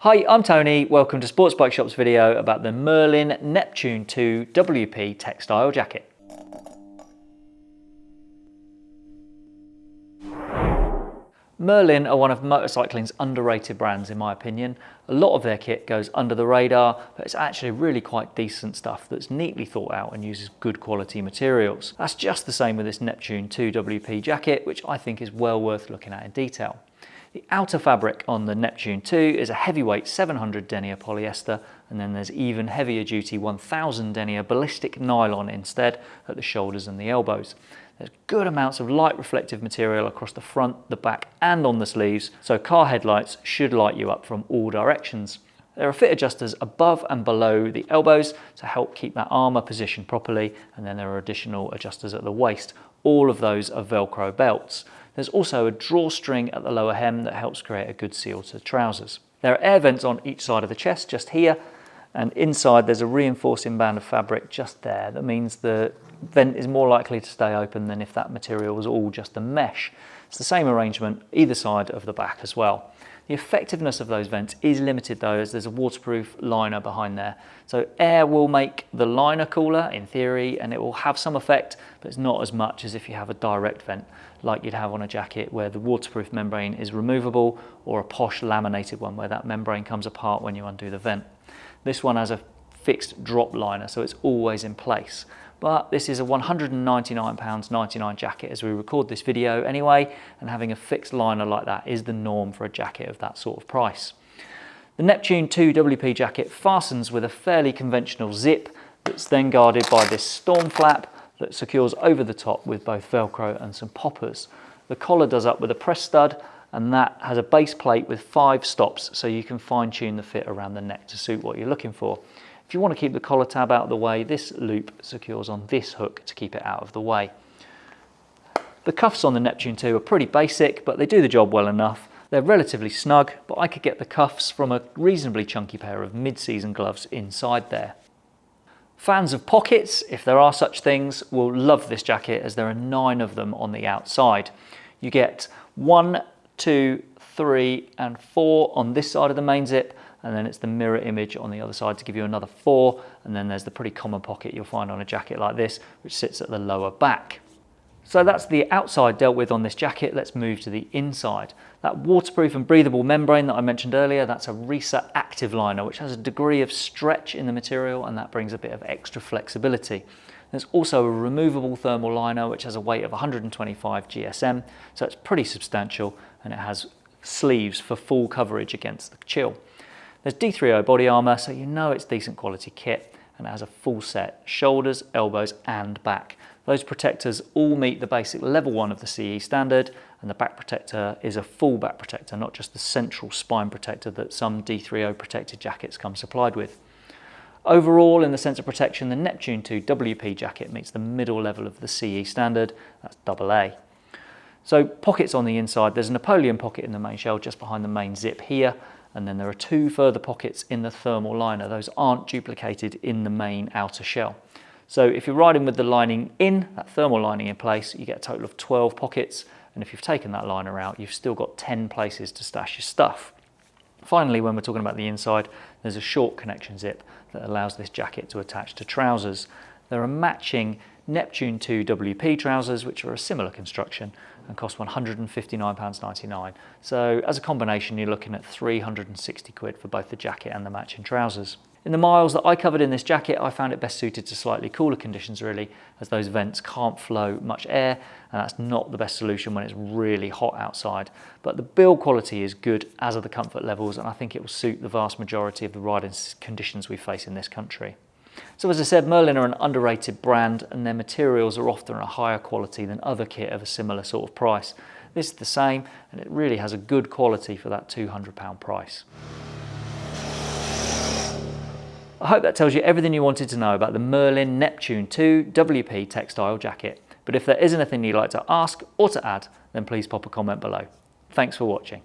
Hi, I'm Tony. Welcome to Sports Bike Shop's video about the Merlin Neptune 2 WP textile jacket. Merlin are one of motorcycling's underrated brands in my opinion. A lot of their kit goes under the radar, but it's actually really quite decent stuff that's neatly thought out and uses good quality materials. That's just the same with this Neptune 2 WP jacket, which I think is well worth looking at in detail. The outer fabric on the Neptune 2 is a heavyweight 700 denier polyester and then there's even heavier duty 1000 denier ballistic nylon instead at the shoulders and the elbows. There's good amounts of light reflective material across the front, the back and on the sleeves, so car headlights should light you up from all directions. There are fit adjusters above and below the elbows to help keep that armour positioned properly and then there are additional adjusters at the waist. All of those are Velcro belts. There's also a drawstring at the lower hem that helps create a good seal to trousers. There are air vents on each side of the chest just here and inside there's a reinforcing band of fabric just there that means the vent is more likely to stay open than if that material was all just a mesh. It's the same arrangement either side of the back as well. The effectiveness of those vents is limited though as there's a waterproof liner behind there. So air will make the liner cooler in theory and it will have some effect but it's not as much as if you have a direct vent like you'd have on a jacket where the waterproof membrane is removable or a posh laminated one where that membrane comes apart when you undo the vent. This one has a fixed drop liner so it's always in place but this is a £199.99 jacket as we record this video anyway, and having a fixed liner like that is the norm for a jacket of that sort of price. The Neptune 2 WP jacket fastens with a fairly conventional zip that's then guarded by this storm flap that secures over the top with both Velcro and some poppers. The collar does up with a press stud and that has a base plate with five stops so you can fine tune the fit around the neck to suit what you're looking for. If you want to keep the collar tab out of the way, this loop secures on this hook to keep it out of the way. The cuffs on the Neptune 2 are pretty basic, but they do the job well enough. They're relatively snug, but I could get the cuffs from a reasonably chunky pair of mid-season gloves inside there. Fans of pockets, if there are such things, will love this jacket as there are nine of them on the outside. You get one, two, three and four on this side of the main zip and then it's the mirror image on the other side to give you another four and then there's the pretty common pocket you'll find on a jacket like this which sits at the lower back. So that's the outside dealt with on this jacket. Let's move to the inside. That waterproof and breathable membrane that I mentioned earlier, that's a Reissa Active Liner, which has a degree of stretch in the material and that brings a bit of extra flexibility. There's also a removable thermal liner, which has a weight of 125 GSM, so it's pretty substantial and it has sleeves for full coverage against the chill. There's D3O body armour, so you know it's decent quality kit and it has a full set, shoulders, elbows and back. Those protectors all meet the basic level one of the CE standard and the back protector is a full back protector, not just the central spine protector that some D3O protected jackets come supplied with. Overall, in the sense of protection, the Neptune 2 WP jacket meets the middle level of the CE standard, that's AA. So pockets on the inside, there's a Napoleon pocket in the main shell just behind the main zip here, and then there are two further pockets in the thermal liner. Those aren't duplicated in the main outer shell. So if you're riding with the lining in, that thermal lining in place, you get a total of 12 pockets, and if you've taken that liner out, you've still got 10 places to stash your stuff. Finally, when we're talking about the inside, there's a short connection zip that allows this jacket to attach to trousers. There are matching Neptune 2 WP trousers, which are a similar construction and cost £159.99. So as a combination, you're looking at 360 quid for both the jacket and the matching trousers. In the miles that I covered in this jacket, I found it best suited to slightly cooler conditions really, as those vents can't flow much air, and that's not the best solution when it's really hot outside. But the build quality is good, as are the comfort levels, and I think it will suit the vast majority of the riding conditions we face in this country. So as I said, Merlin are an underrated brand and their materials are often a higher quality than other kit of a similar sort of price. This is the same and it really has a good quality for that £200 price. I hope that tells you everything you wanted to know about the Merlin Neptune 2 WP textile jacket. But if there is anything you'd like to ask or to add, then please pop a comment below. Thanks for watching.